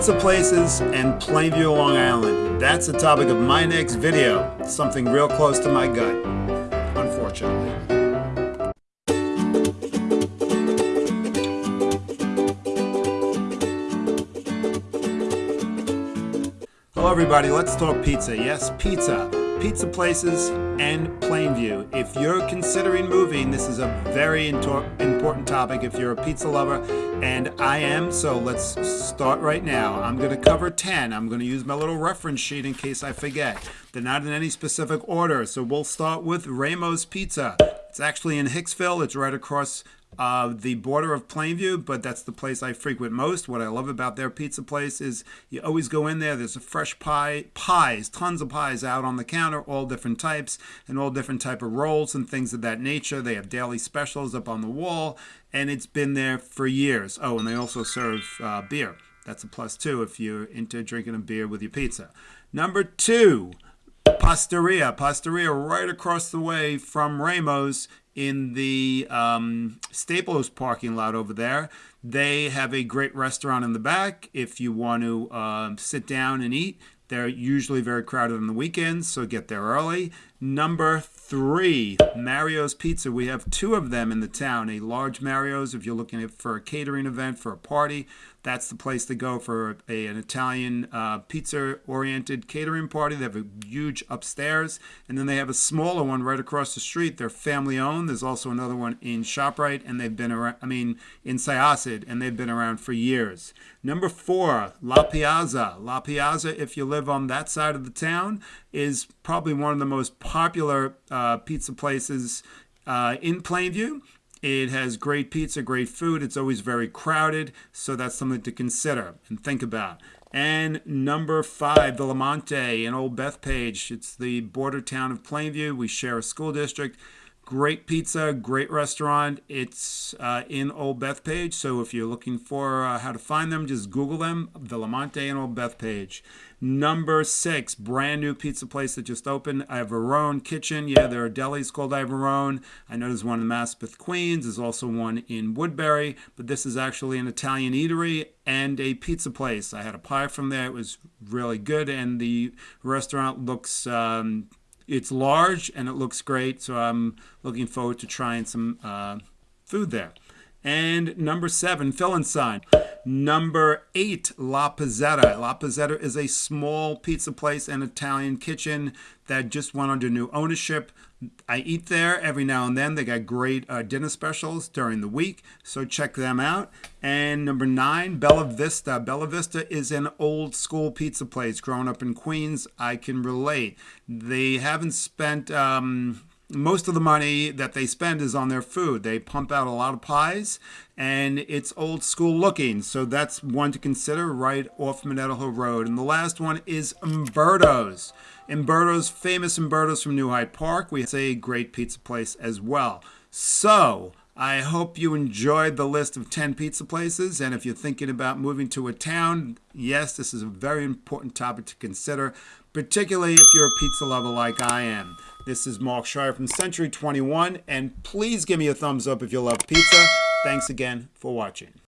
Pizza places and Plainview, Long Island. That's the topic of my next video. Something real close to my gut, unfortunately. Hello everybody, let's talk pizza. Yes, pizza. Pizza places and Plainview. If you're considering moving, this is a very important topic if you're a pizza lover, and I am, so let's start right now. I'm going to cover 10. I'm going to use my little reference sheet in case I forget. They're not in any specific order, so we'll start with Ramos Pizza. It's actually in Hicksville. It's right across uh, the border of Plainview, but that's the place I frequent most. What I love about their pizza place is you always go in there. There's a fresh pie, pies, tons of pies out on the counter, all different types and all different type of rolls and things of that nature. They have daily specials up on the wall, and it's been there for years. Oh, and they also serve uh, beer. That's a plus too if you're into drinking a beer with your pizza. Number two. Pastaria. Pastaria right across the way from Ramos in the um, Staples parking lot over there. They have a great restaurant in the back. If you want to uh, sit down and eat, they're usually very crowded on the weekends, so get there early. Number three, Mario's Pizza. We have two of them in the town. A large Mario's if you're looking for a catering event, for a party. That's the place to go for a, an Italian uh, pizza-oriented catering party. They have a huge upstairs, and then they have a smaller one right across the street. They're family-owned. There's also another one in ShopRite, and they've been around. I mean, in Syosset, and they've been around for years. Number four, La Piazza. La Piazza, if you live on that side of the town, is probably one of the most popular uh, pizza places uh, in Plainview. It has great pizza, great food. It's always very crowded, so that's something to consider and think about. And number five, Villamonte in Old Bethpage. It's the border town of Plainview. We share a school district. Great pizza, great restaurant. It's uh, in Old Bethpage, so if you're looking for uh, how to find them, just Google them, Villamonte and Old Bethpage. Number six, brand new pizza place that just opened, Iavarone Kitchen. Yeah, there are delis called Iavarone. I know there's one in Maspeth, Queens. There's also one in Woodbury, but this is actually an Italian eatery and a pizza place. I had a pie from there. It was really good, and the restaurant looks um, it's large and it looks great, so I'm looking forward to trying some uh, food there. And number seven, sign. Number eight, La Pizzetta. La Pizzetta is a small pizza place and Italian kitchen that just went under new ownership. I eat there every now and then. They got great uh, dinner specials during the week, so check them out. And number nine, Bella Vista. Bella Vista is an old school pizza place. Growing up in Queens, I can relate. They haven't spent um, most of the money that they spend is on their food. They pump out a lot of pies and it's old school looking. So that's one to consider right off Manetto Hill Road. And the last one is Umberto's. Umberto's, famous Umberto's from New Hyde Park. We a great pizza place as well. So I hope you enjoyed the list of 10 pizza places. And if you're thinking about moving to a town, yes, this is a very important topic to consider, particularly if you're a pizza lover like I am. This is Mark Schreier from Century 21, and please give me a thumbs up if you love pizza. Thanks again for watching.